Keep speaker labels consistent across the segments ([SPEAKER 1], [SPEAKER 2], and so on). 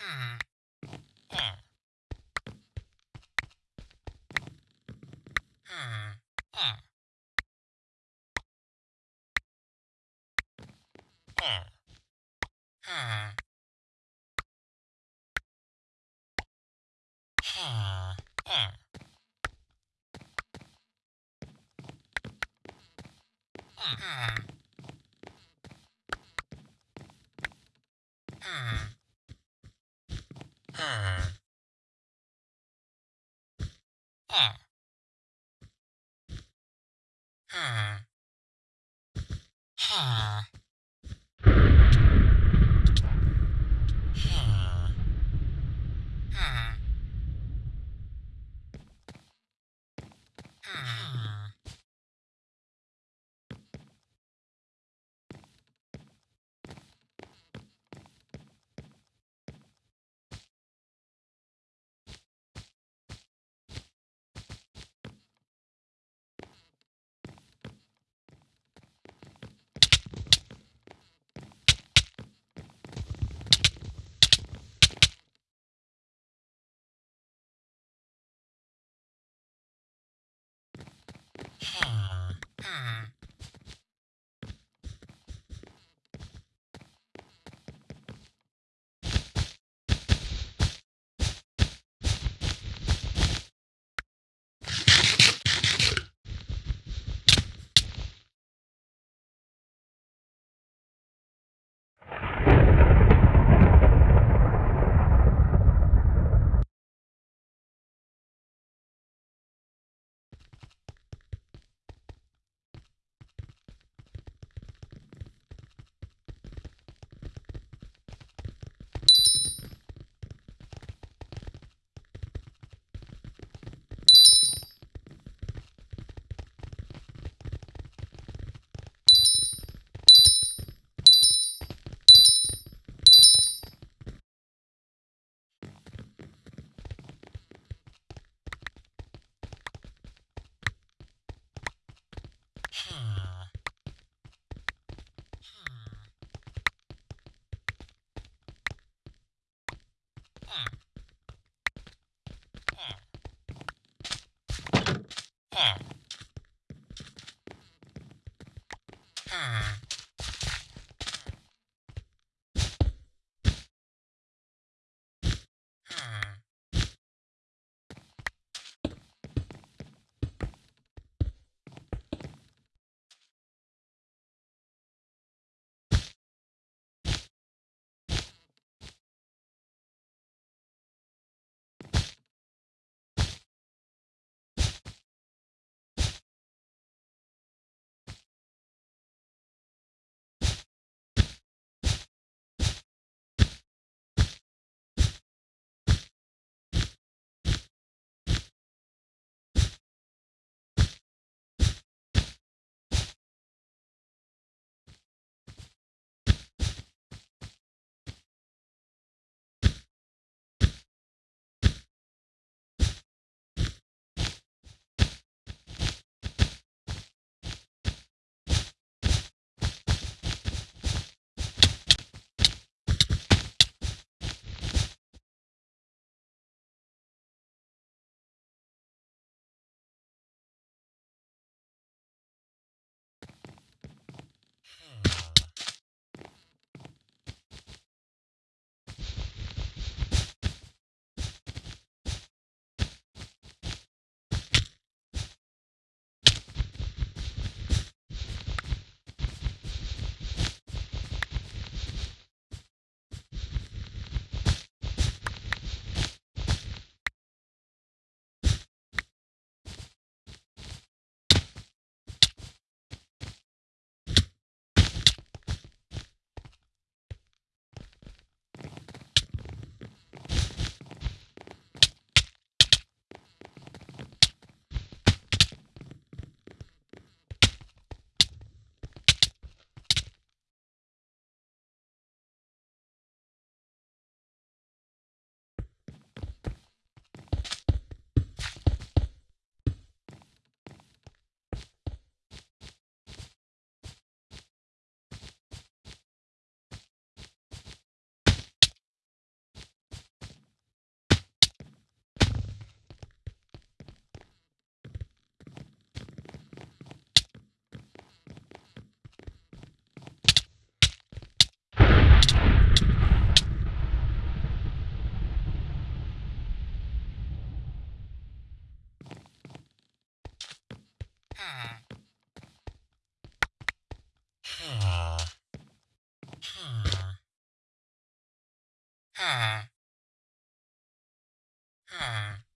[SPEAKER 1] Ah. Ah. Huh. Huh. Ah.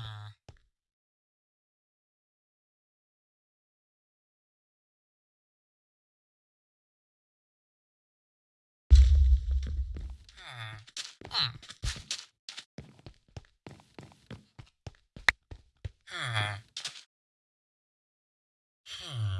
[SPEAKER 1] なうん。うん。うん。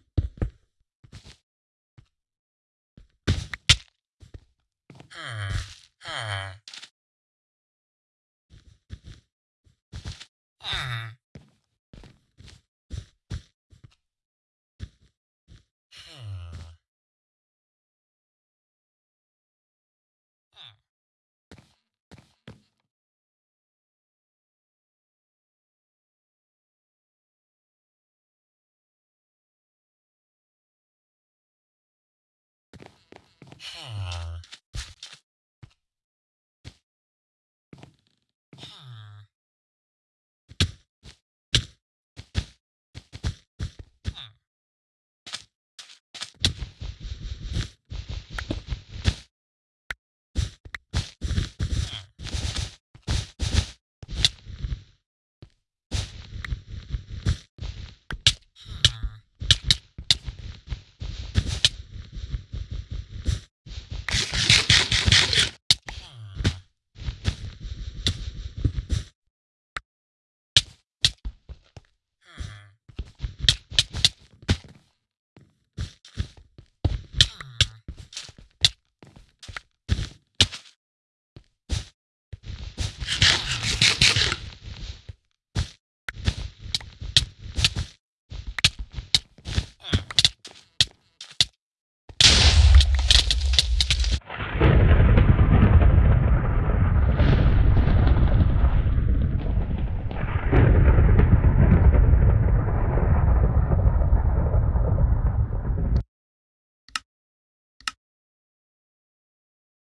[SPEAKER 1] Hmm.